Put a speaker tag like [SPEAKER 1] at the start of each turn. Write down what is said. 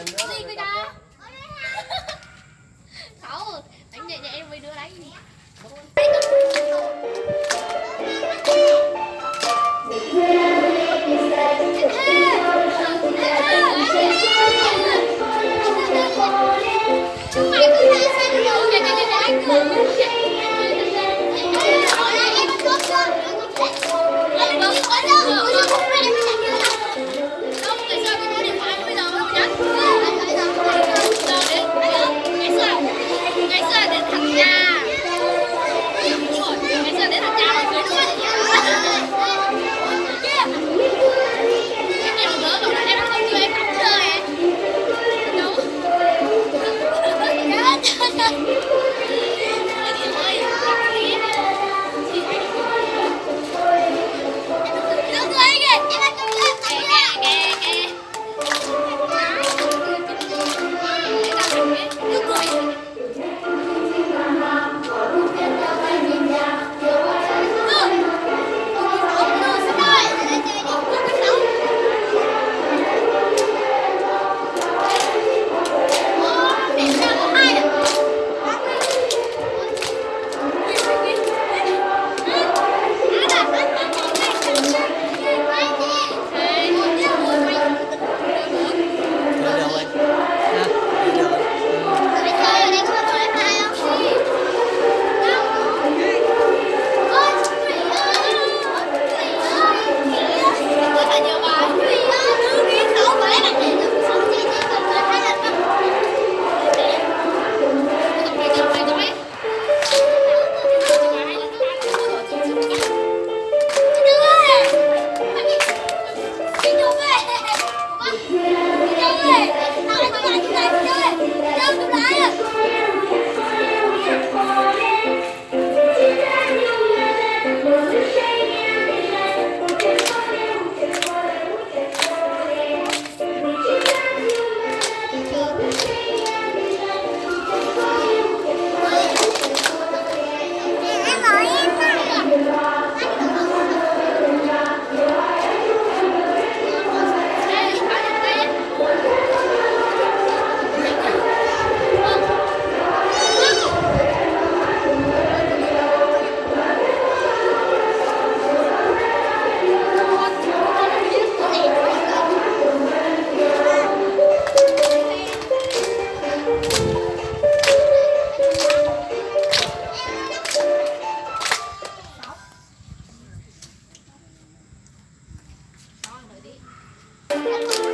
[SPEAKER 1] Có đi coi cho
[SPEAKER 2] Sáu Đánh nhẹ nhẹ em với đứa đánh Bốn Gracias.